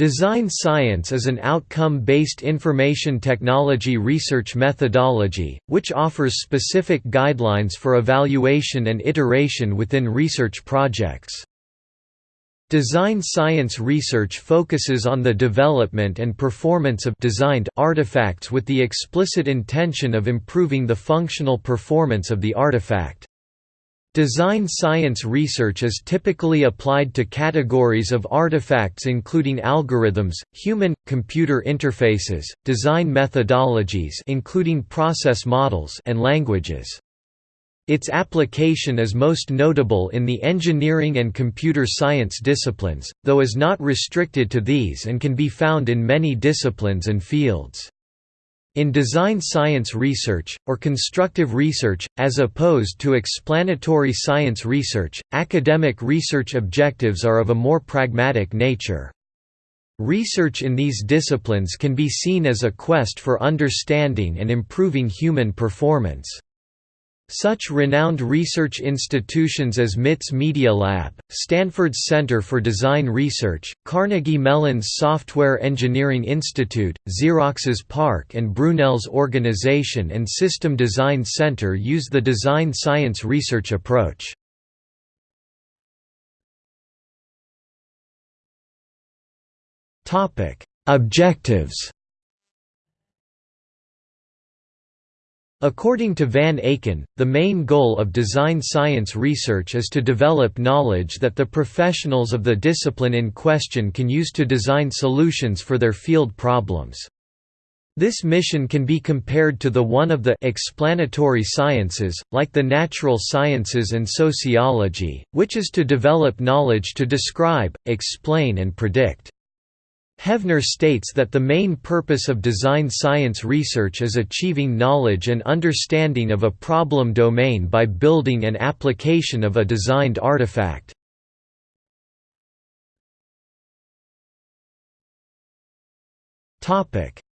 Design science is an outcome-based information technology research methodology, which offers specific guidelines for evaluation and iteration within research projects. Design science research focuses on the development and performance of designed artifacts with the explicit intention of improving the functional performance of the artifact. Design science research is typically applied to categories of artifacts including algorithms, human-computer interfaces, design methodologies including process models and languages. Its application is most notable in the engineering and computer science disciplines, though is not restricted to these and can be found in many disciplines and fields. In design science research, or constructive research, as opposed to explanatory science research, academic research objectives are of a more pragmatic nature. Research in these disciplines can be seen as a quest for understanding and improving human performance. Such renowned research institutions as MIT's Media Lab, Stanford's Center for Design Research, Carnegie Mellon's Software Engineering Institute, Xerox's PARC and Brunel's Organization and System Design Center use the design science research approach. Objectives According to Van Aken, the main goal of design science research is to develop knowledge that the professionals of the discipline in question can use to design solutions for their field problems. This mission can be compared to the one of the explanatory sciences, like the natural sciences and sociology, which is to develop knowledge to describe, explain and predict. Hevner states that the main purpose of design science research is achieving knowledge and understanding of a problem domain by building an application of a designed artifact.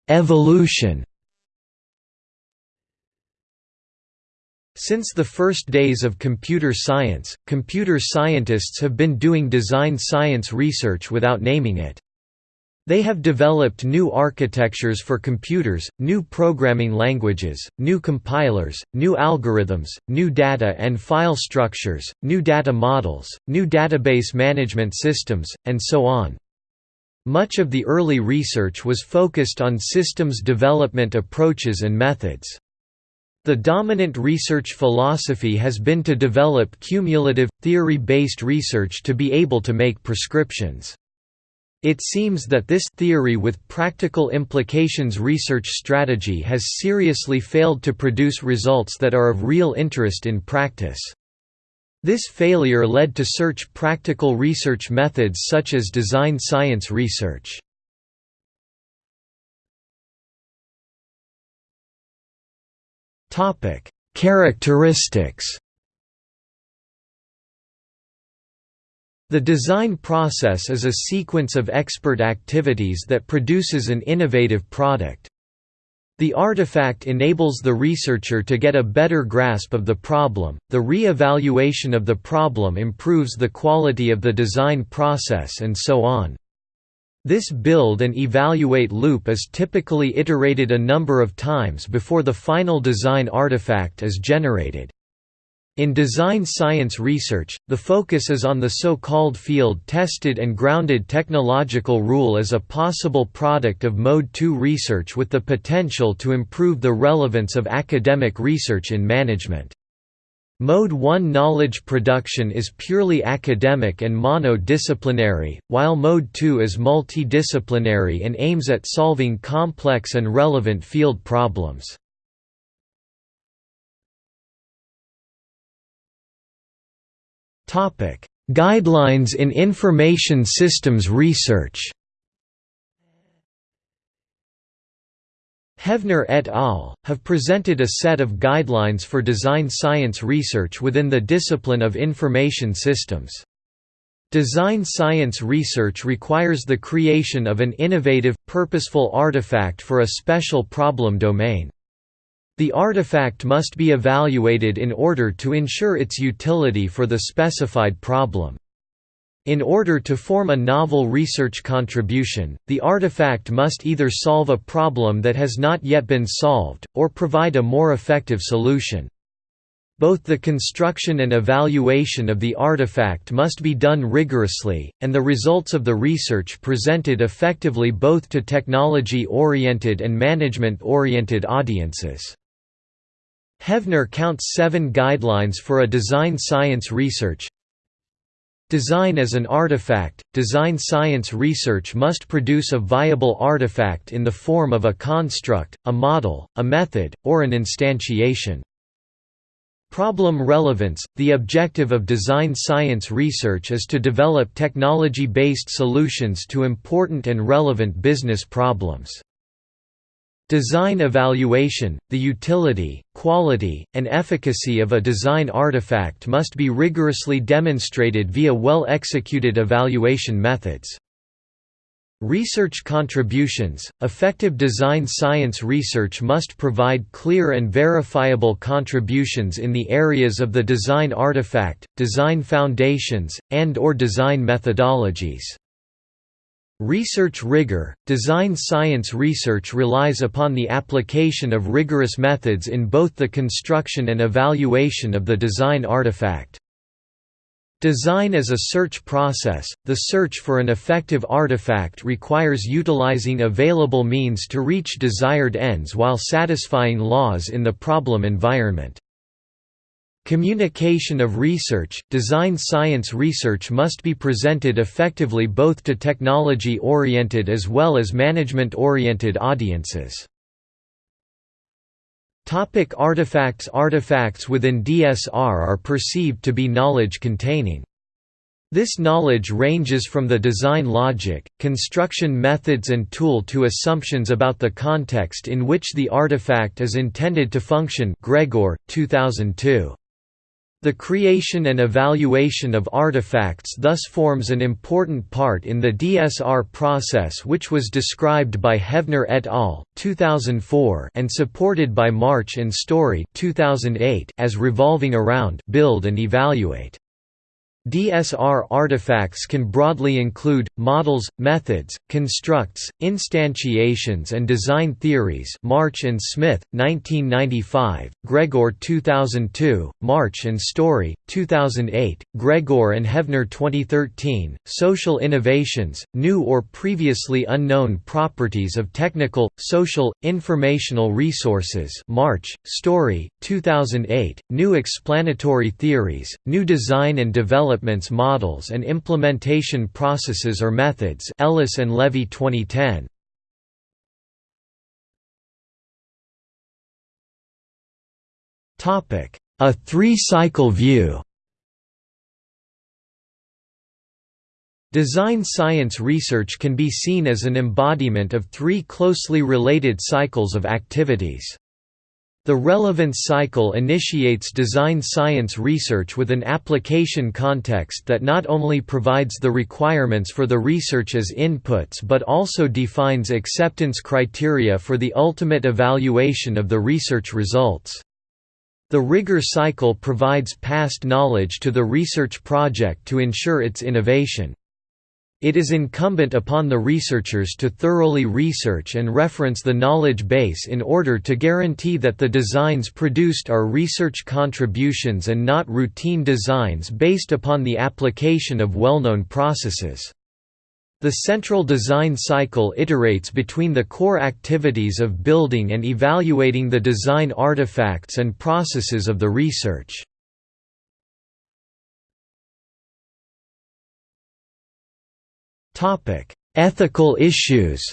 Evolution Since the first days of computer science, computer scientists have been doing design science research without naming it. They have developed new architectures for computers, new programming languages, new compilers, new algorithms, new data and file structures, new data models, new database management systems, and so on. Much of the early research was focused on systems development approaches and methods. The dominant research philosophy has been to develop cumulative, theory-based research to be able to make prescriptions. It seems that this theory with practical implications research strategy has seriously failed to produce results that are of real interest in practice. This failure led to search practical research methods such as design science research. Characteristics The design process is a sequence of expert activities that produces an innovative product. The artifact enables the researcher to get a better grasp of the problem, the re-evaluation of the problem improves the quality of the design process and so on. This build and evaluate loop is typically iterated a number of times before the final design artifact is generated. In design science research, the focus is on the so-called field-tested and grounded technological rule as a possible product of Mode 2 research with the potential to improve the relevance of academic research in management. Mode 1 knowledge production is purely academic and mono-disciplinary, while Mode 2 is multidisciplinary and aims at solving complex and relevant field problems. Topic: Guidelines in Information Systems Research. Hevner et al. have presented a set of guidelines for design science research within the discipline of information systems. Design science research requires the creation of an innovative, purposeful artifact for a special problem domain. The artifact must be evaluated in order to ensure its utility for the specified problem. In order to form a novel research contribution, the artifact must either solve a problem that has not yet been solved, or provide a more effective solution. Both the construction and evaluation of the artifact must be done rigorously, and the results of the research presented effectively both to technology-oriented and management-oriented audiences. Hevner counts seven guidelines for a design science research. Design as an artifact – Design science research must produce a viable artifact in the form of a construct, a model, a method, or an instantiation. Problem relevance – The objective of design science research is to develop technology-based solutions to important and relevant business problems. Design evaluation – The utility, quality, and efficacy of a design artifact must be rigorously demonstrated via well-executed evaluation methods. Research contributions – Effective design science research must provide clear and verifiable contributions in the areas of the design artifact, design foundations, and or design methodologies. Research rigor – Design science research relies upon the application of rigorous methods in both the construction and evaluation of the design artifact. Design as a search process – The search for an effective artifact requires utilizing available means to reach desired ends while satisfying laws in the problem environment. Communication of research – Design science research must be presented effectively both to technology-oriented as well as management-oriented audiences. Topic artifacts Artifacts within DSR are perceived to be knowledge containing. This knowledge ranges from the design logic, construction methods and tool to assumptions about the context in which the artifact is intended to function Gregor, 2002. The creation and evaluation of artifacts thus forms an important part in the DSR process which was described by Hevner et al. 2004 and supported by March and Storey 2008 as revolving around build and evaluate. DSR artifacts can broadly include, models, methods, constructs, instantiations and design theories March and Smith, 1995, Gregor 2002, March and Storey, 2008, Gregor and Hevner 2013, social innovations, new or previously unknown properties of technical, social, informational resources March, Storey, 2008, new explanatory theories, new design and development developments models and implementation processes or methods Ellis and Levy 2010. A three-cycle view Design science research can be seen as an embodiment of three closely related cycles of activities. The relevance cycle initiates design science research with an application context that not only provides the requirements for the research as inputs but also defines acceptance criteria for the ultimate evaluation of the research results. The rigor cycle provides past knowledge to the research project to ensure its innovation. It is incumbent upon the researchers to thoroughly research and reference the knowledge base in order to guarantee that the designs produced are research contributions and not routine designs based upon the application of well-known processes. The central design cycle iterates between the core activities of building and evaluating the design artifacts and processes of the research. Topic: Ethical issues.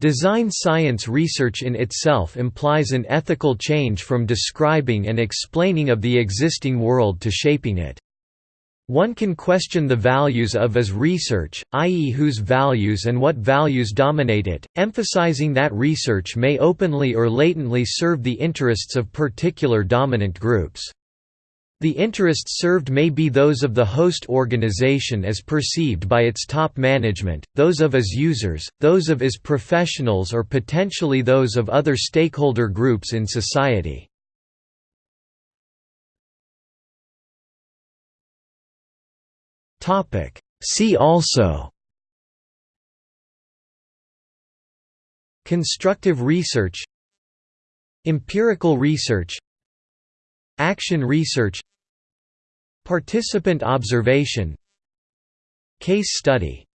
Design science research in itself implies an ethical change from describing and explaining of the existing world to shaping it. One can question the values of as research, i.e. whose values and what values dominate it, emphasizing that research may openly or latently serve the interests of particular dominant groups. The interests served may be those of the host organization as perceived by its top management, those of its users, those of its professionals or potentially those of other stakeholder groups in society. See also Constructive research Empirical research Action research Participant observation. Case study